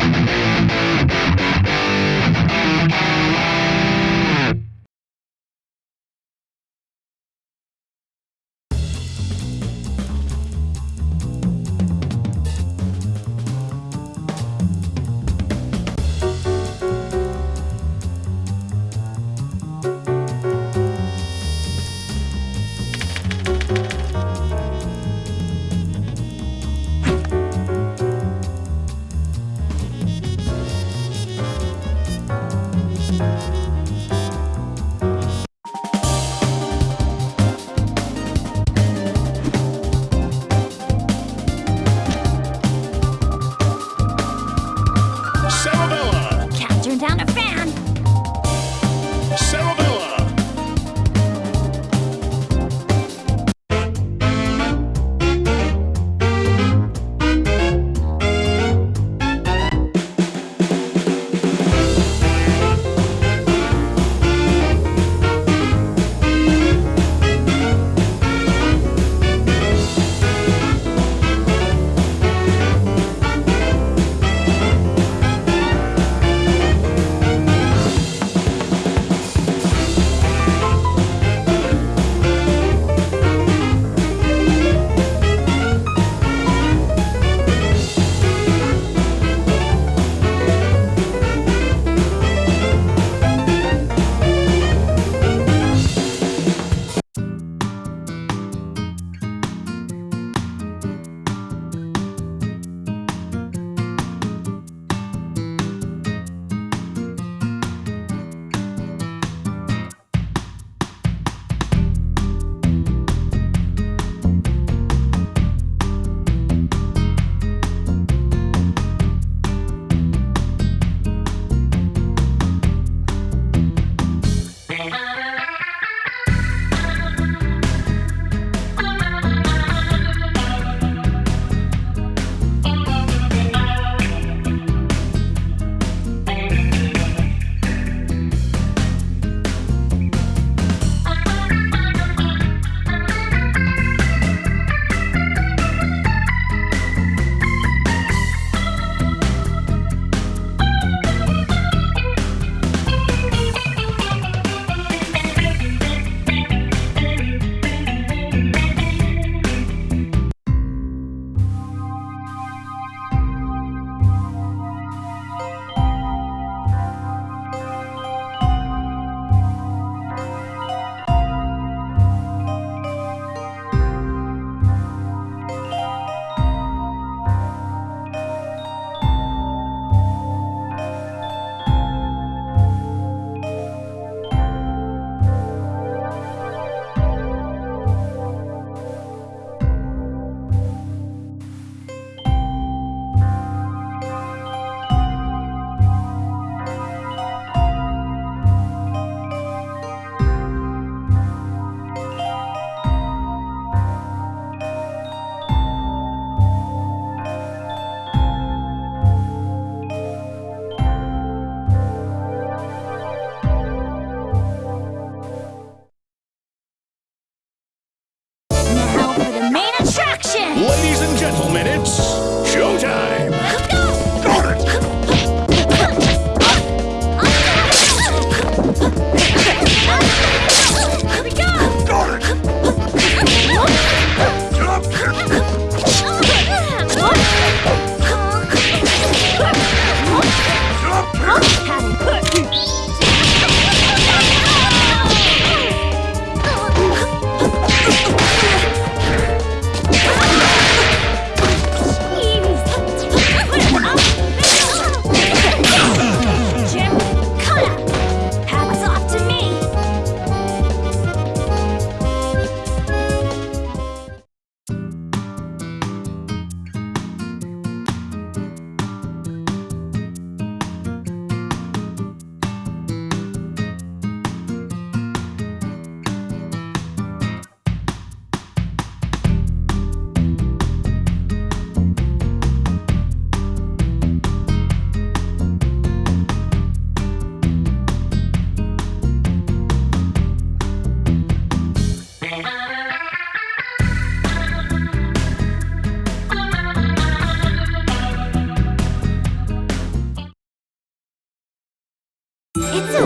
you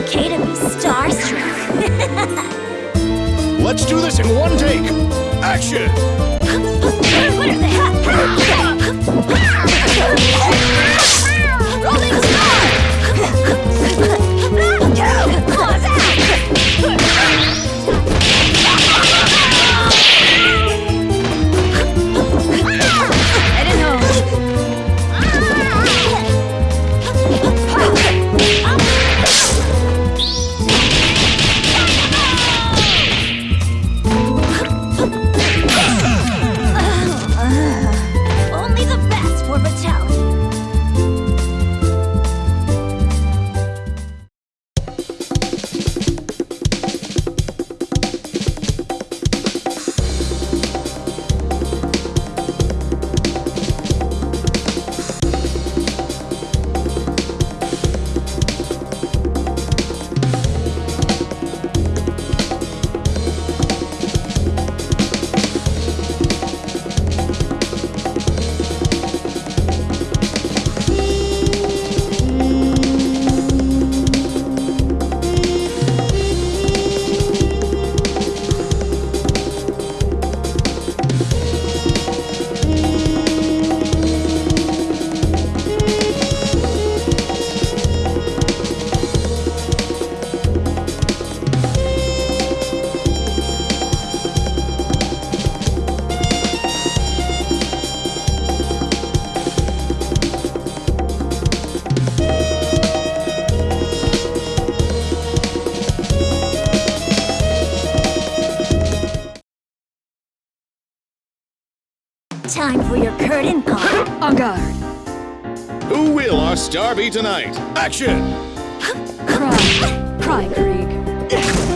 okay to be starstruck. Let's do this in one take. Action! what are they? Rolling call. En garde. Who will our star be tonight? Action! Cry. Cry, Krieg. Just